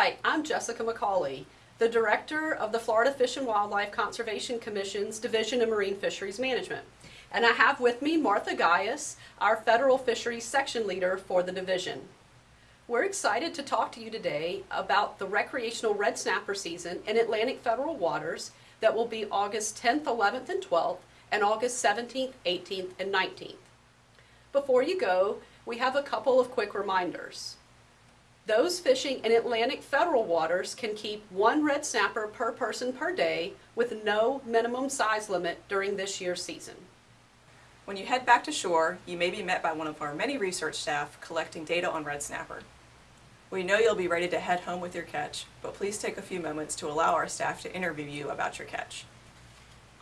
Hi, I'm Jessica McCawley, the Director of the Florida Fish and Wildlife Conservation Commission's Division of Marine Fisheries Management. And I have with me Martha Guyas, our Federal Fisheries Section Leader for the division. We're excited to talk to you today about the recreational red snapper season in Atlantic federal waters that will be August 10th, 11th, and 12th, and August 17th, 18th, and 19th. Before you go, we have a couple of quick reminders. Those fishing in Atlantic federal waters can keep one red snapper per person per day with no minimum size limit during this year's season. When you head back to shore, you may be met by one of our many research staff collecting data on red snapper. We know you'll be ready to head home with your catch, but please take a few moments to allow our staff to interview you about your catch.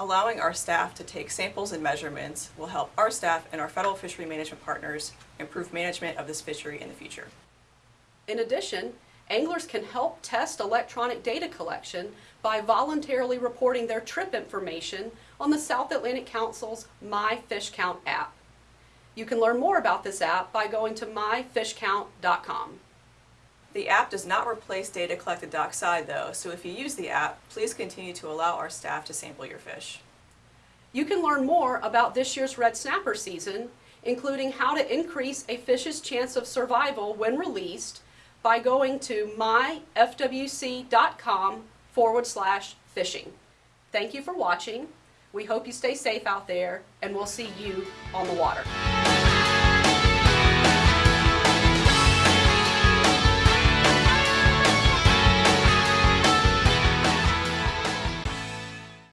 Allowing our staff to take samples and measurements will help our staff and our federal fishery management partners improve management of this fishery in the future. In addition, anglers can help test electronic data collection by voluntarily reporting their trip information on the South Atlantic Council's My Fish Count app. You can learn more about this app by going to myfishcount.com. The app does not replace data collected dockside though, so if you use the app, please continue to allow our staff to sample your fish. You can learn more about this year's red snapper season, including how to increase a fish's chance of survival when released by going to myfwc.com forward slash fishing. Thank you for watching. We hope you stay safe out there, and we'll see you on the water.